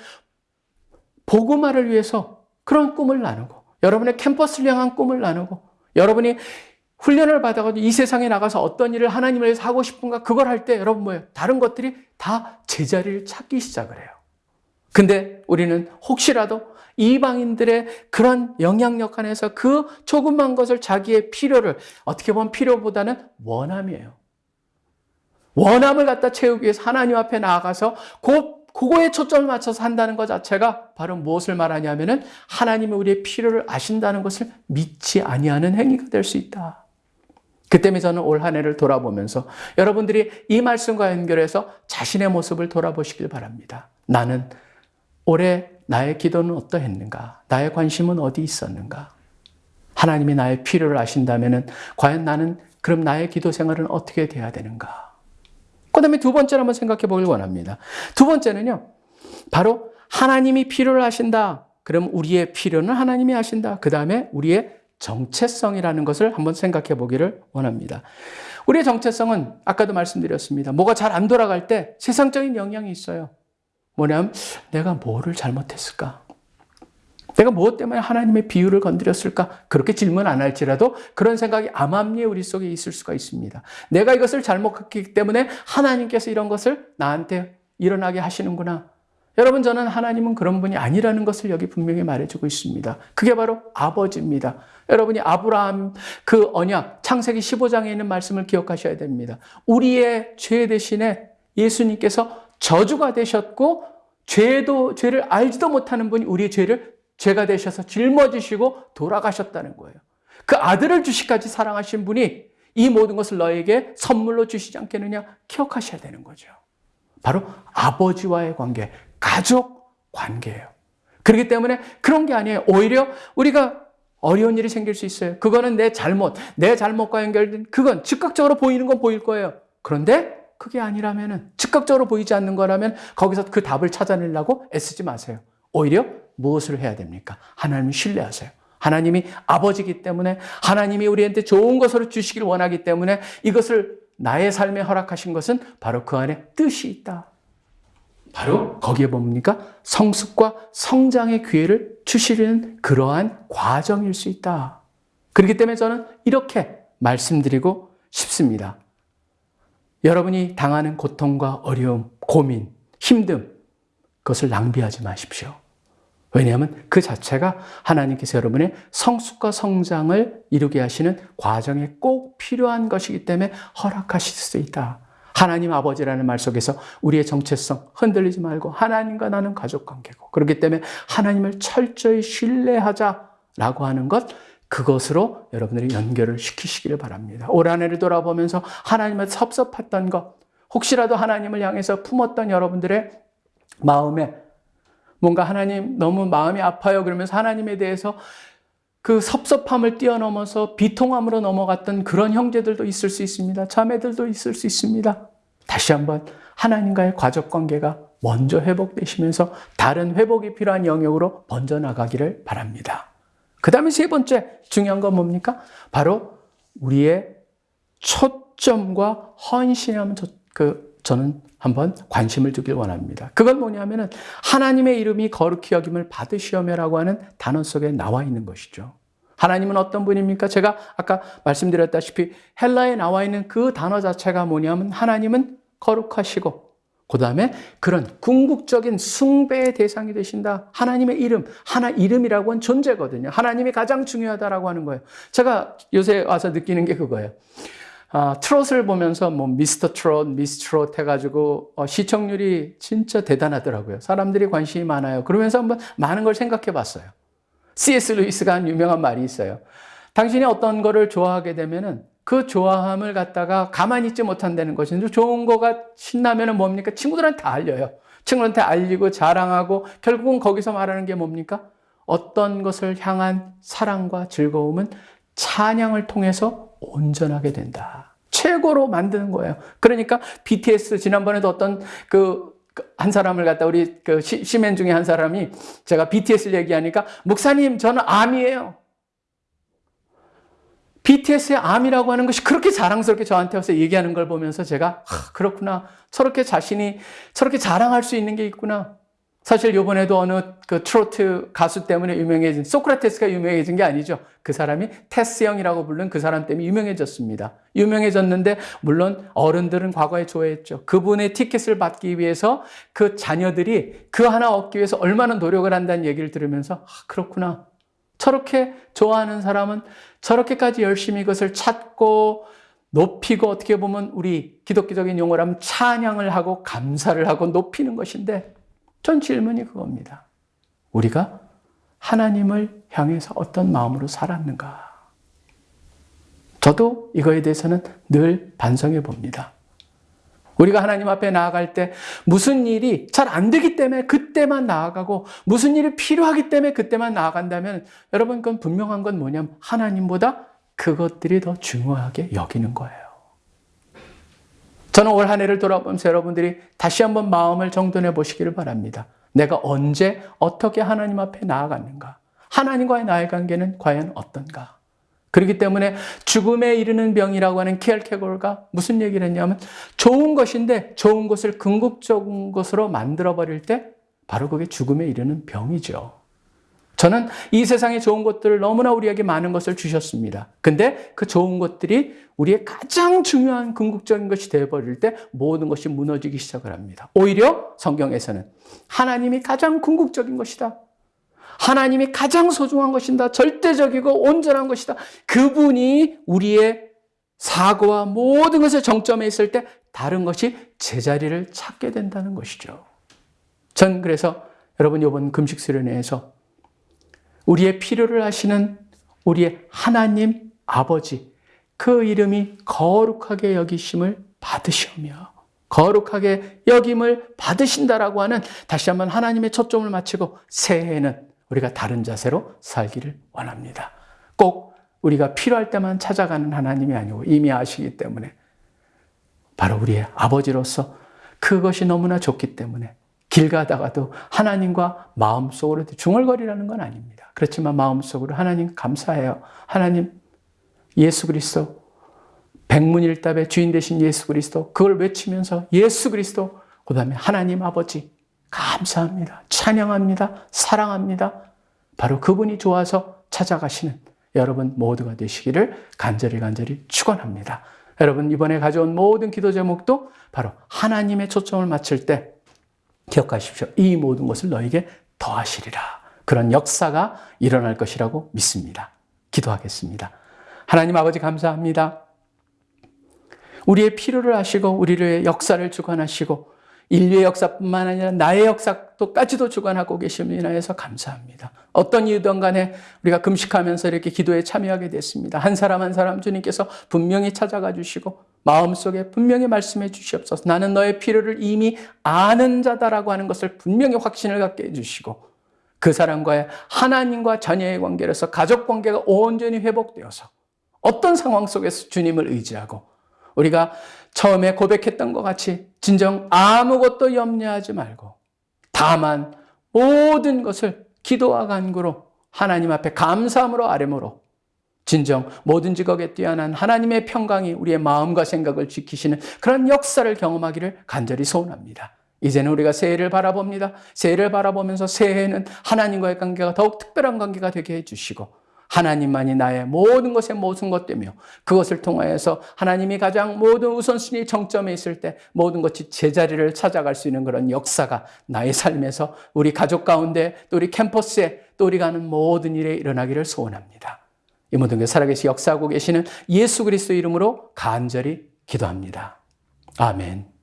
복음화를 위해서 그런 꿈을 나누고 여러분의 캠퍼스를 향한 꿈을 나누고 여러분이 훈련을 받아가지고 이 세상에 나가서 어떤 일을 하나님을 위해서 하고 싶은가 그걸 할 때 여러분 뭐예요? 다른 것들이 다 제자리를 찾기 시작을 해요. 근데 우리는 혹시라도 이방인들의 그런 영향력 안에서 그 조그만 것을 자기의 필요를 어떻게 보면 필요보다는 원함이에요. 원함을 갖다 채우기 위해서 하나님 앞에 나아가서 그, 그거에 초점을 맞춰서 한다는 것 자체가 바로 무엇을 말하냐면 은 하나님이 우리의 필요를 아신다는 것을 믿지 아니하는 행위가 될 수 있다. 그 때문에 저는 올 한 해를 돌아보면서 여러분들이 이 말씀과 연결해서 자신의 모습을 돌아보시길 바랍니다. 나는 올해 나의 기도는 어떠했는가? 나의 관심은 어디 있었는가? 하나님이 나의 필요를 아신다면 과연 나는 그럼 나의 기도 생활은 어떻게 돼야 되는가? 그 다음에 두 번째로 한번 생각해 보길 원합니다. 두 번째는요, 바로 하나님이 필요를 하신다. 그럼 우리의 필요는 하나님이 하신다. 그 다음에 우리의 정체성이라는 것을 한번 생각해 보기를 원합니다. 우리의 정체성은 아까도 말씀드렸습니다. 뭐가 잘 안 돌아갈 때 세상적인 영향이 있어요. 뭐냐면 내가 뭐를 잘못했을까? 내가 무엇 때문에 하나님의 비유를 건드렸을까? 그렇게 질문 안 할지라도 그런 생각이 암암리에 우리 속에 있을 수가 있습니다. 내가 이것을 잘못했기 때문에 하나님께서 이런 것을 나한테 일어나게 하시는구나. 여러분, 저는 하나님은 그런 분이 아니라는 것을 여기 분명히 말해주고 있습니다. 그게 바로 아버지입니다. 여러분이 아브라함 그 언약, 창세기 15장에 있는 말씀을 기억하셔야 됩니다. 우리의 죄 대신에 예수님께서 저주가 되셨고 죄도 죄를 알지도 못하는 분이 우리의 죄를 죄가 되셔서 짊어지시고 돌아가셨다는 거예요. 그 아들을 주시까지 사랑하신 분이 이 모든 것을 너에게 선물로 주시지 않겠느냐 기억하셔야 되는 거죠. 바로 아버지와의 관계, 가족 관계예요. 그렇기 때문에 그런 게 아니에요. 오히려 우리가 어려운 일이 생길 수 있어요. 그거는 내 잘못, 내 잘못과 연결된 그건 즉각적으로 보이는 건 보일 거예요. 그런데 그게 아니라면은 즉각적으로 보이지 않는 거라면 거기서 그 답을 찾아내려고 애쓰지 마세요. 오히려 무엇을 해야 됩니까? 하나님을 신뢰하세요. 하나님이 아버지기 때문에 하나님이 우리한테 좋은 것으로 주시길 원하기 때문에 이것을 나의 삶에 허락하신 것은 바로 그 안에 뜻이 있다. 바로 거기에 뭡니까? 성숙과 성장의 기회를 주시려는 그러한 과정일 수 있다. 그렇기 때문에 저는 이렇게 말씀드리고 싶습니다. 여러분이 당하는 고통과 어려움, 고민, 힘듦, 그것을 낭비하지 마십시오. 왜냐하면 그 자체가 하나님께서 여러분의 성숙과 성장을 이루게 하시는 과정에 꼭 필요한 것이기 때문에 허락하실 수 있다. 하나님 아버지라는 말 속에서 우리의 정체성 흔들리지 말고 하나님과 나는 가족 관계고 그렇기 때문에 하나님을 철저히 신뢰하자라고 하는 것 그것으로 여러분들이 연결을 시키시기를 바랍니다. 올 한 해를 돌아보면서 하나님을 섭섭했던 것 혹시라도 하나님을 향해서 품었던 여러분들의 마음에 뭔가 하나님 너무 마음이 아파요 그러면서 하나님에 대해서 그 섭섭함을 뛰어넘어서 비통함으로 넘어갔던 그런 형제들도 있을 수 있습니다. 자매들도 있을 수 있습니다. 다시 한번 하나님과의 가족 관계가 먼저 회복되시면서 다른 회복이 필요한 영역으로 번져나가기를 바랍니다. 그 다음에 세 번째 중요한 건 뭡니까? 바로 우리의 초점과 헌신함 그 저는 한번 관심을 두길 원합니다. 그건 뭐냐면은 하나님의 이름이 거룩히 여김을 받으시오며라고 하는 단어 속에 나와 있는 것이죠. 하나님은 어떤 분입니까? 제가 아까 말씀드렸다시피 헬라에 나와 있는 그 단어 자체가 뭐냐면 하나님은 거룩하시고 그 다음에 그런 궁극적인 숭배의 대상이 되신다. 하나님의 이름, 하나 이름이라고 하는 존재거든요. 하나님이 가장 중요하다라고 하는 거예요. 제가 요새 와서 느끼는 게 그거예요. 아, 트롯을 보면서 뭐 미스터 트롯, 미스 트롯 해가지고 어, 시청률이 진짜 대단하더라고요. 사람들이 관심이 많아요. 그러면서 한번 많은 걸 생각해 봤어요. C.S. 루이스가 한 유명한 말이 있어요. 당신이 어떤 거를 좋아하게 되면은 그 좋아함을 갖다가 가만히 있지 못한다는 것인데 좋은 거가 신나면 은 뭡니까? 친구들한테 다 알려요. 친구들한테 알리고 자랑하고 결국은 거기서 말하는 게 뭡니까? 어떤 것을 향한 사랑과 즐거움은 찬양을 통해서 온전하게 된다. 최고로 만드는 거예요. 그러니까 BTS 지난번에도 어떤 그 한 사람을 갖다 우리 그 시맨 중에 한 사람이 제가 BTS를 얘기하니까 목사님 저는 암이에요. BTS의 암이라고 하는 것이 그렇게 자랑스럽게 저한테 와서 얘기하는 걸 보면서 제가 아, 그렇구나. 저렇게 자신이 저렇게 자랑할 수 있는 게 있구나. 사실 요번에도 어느 그 트로트 가수 때문에 유명해진 소크라테스가 유명해진 게 아니죠. 그 사람이 테스 형이라고 부른 그 사람 때문에 유명해졌습니다. 유명해졌는데 물론 어른들은 과거에 좋아했죠. 그분의 티켓을 받기 위해서 그 자녀들이 그 하나 얻기 위해서 얼마나 노력을 한다는 얘기를 들으면서 아, 그렇구나. 저렇게 좋아하는 사람은 저렇게까지 열심히 이것을 찾고 높이고 어떻게 보면 우리 기독교적인 용어로 하면 찬양을 하고 감사를 하고 높이는 것인데 전 질문이 그겁니다. 우리가 하나님을 향해서 어떤 마음으로 살았는가? 저도 이거에 대해서는 늘 반성해 봅니다. 우리가 하나님 앞에 나아갈 때 무슨 일이 잘 안 되기 때문에 그때만 나아가고 무슨 일이 필요하기 때문에 그때만 나아간다면 여러분 그건 분명한 건 뭐냐면 하나님보다 그것들이 더 중요하게 여기는 거예요. 저는 올 한 해를 돌아보면서 여러분들이 다시 한번 마음을 정돈해 보시기를 바랍니다. 내가 언제 어떻게 하나님 앞에 나아갔는가? 하나님과의 나의 관계는 과연 어떤가? 그렇기 때문에 죽음에 이르는 병이라고 하는 키엘케골가 무슨 얘기를 했냐면 좋은 것인데 좋은 것을 궁극적인 것으로 만들어 버릴 때 바로 그게 죽음에 이르는 병이죠. 저는 이 세상에 좋은 것들을 너무나 우리에게 많은 것을 주셨습니다. 근데 그 좋은 것들이 우리의 가장 중요한 궁극적인 것이 되어버릴 때 모든 것이 무너지기 시작을 합니다. 오히려 성경에서는 하나님이 가장 궁극적인 것이다. 하나님이 가장 소중한 것이다. 절대적이고 온전한 것이다. 그분이 우리의 사고와 모든 것의 정점에 있을 때 다른 것이 제자리를 찾게 된다는 것이죠. 전 그래서 여러분 이번 금식 수련회에서 우리의 필요를 하시는 우리의 하나님 아버지 그 이름이 거룩하게 여기심을 받으시오며 거룩하게 여김을 받으신다라고 하는 다시 한번 하나님의 초점을 맞추고 새해에는 우리가 다른 자세로 살기를 원합니다. 꼭 우리가 필요할 때만 찾아가는 하나님이 아니고 이미 아시기 때문에 바로 우리의 아버지로서 그것이 너무나 좋기 때문에 길 가다가도 하나님과 마음속으로 중얼거리라는 건 아닙니다. 그렇지만 마음속으로 하나님 감사해요. 하나님 예수 그리스도 백문일답의 주인 되신 예수 그리스도 그걸 외치면서 예수 그리스도 그 다음에 하나님 아버지 감사합니다. 찬양합니다. 사랑합니다. 바로 그분이 좋아서 찾아가시는 여러분 모두가 되시기를 간절히 간절히 축원합니다. 여러분 이번에 가져온 모든 기도 제목도 바로 하나님의 초점을 맞출 때 기억하십시오. 이 모든 것을 너에게 더하시리라. 그런 역사가 일어날 것이라고 믿습니다. 기도하겠습니다. 하나님 아버지 감사합니다. 우리의 필요를 아시고 우리의 역사를 주관하시고 인류의 역사뿐만 아니라 나의 역사도까지도 주관하고 계심을 인하여서 감사합니다. 어떤 이유든 간에 우리가 금식하면서 이렇게 기도에 참여하게 됐습니다. 한 사람 한 사람 주님께서 분명히 찾아가 주시고 마음속에 분명히 말씀해 주시옵소서. 나는 너의 필요를 이미 아는 자다라고 하는 것을 분명히 확신을 갖게 해 주시고 그 사람과의 하나님과 자녀의 관계로서 가족 관계가 온전히 회복되어서 어떤 상황 속에서 주님을 의지하고 우리가 처음에 고백했던 것 같이 진정 아무것도 염려하지 말고 다만 모든 것을 기도와 간구로 하나님 앞에 감사함으로 아뢰므로 진정 뭐든지 거기에 뛰어난 하나님의 평강이 우리의 마음과 생각을 지키시는 그런 역사를 경험하기를 간절히 소원합니다. 이제는 우리가 새해를 바라봅니다. 새해를 바라보면서 새해에는 하나님과의 관계가 더욱 특별한 관계가 되게 해주시고 하나님만이 나의 모든 것의 모든 것 되며 그것을 통하여서 하나님이 가장 모든 우선순위 정점에 있을 때 모든 것이 제자리를 찾아갈 수 있는 그런 역사가 나의 삶에서 우리 가족 가운데 또 우리 캠퍼스에 또 우리가 하는 모든 일에 일어나기를 소원합니다. 이 모든 게 살아계시 역사하고 계시는 예수 그리스도 이름으로 간절히 기도합니다. 아멘.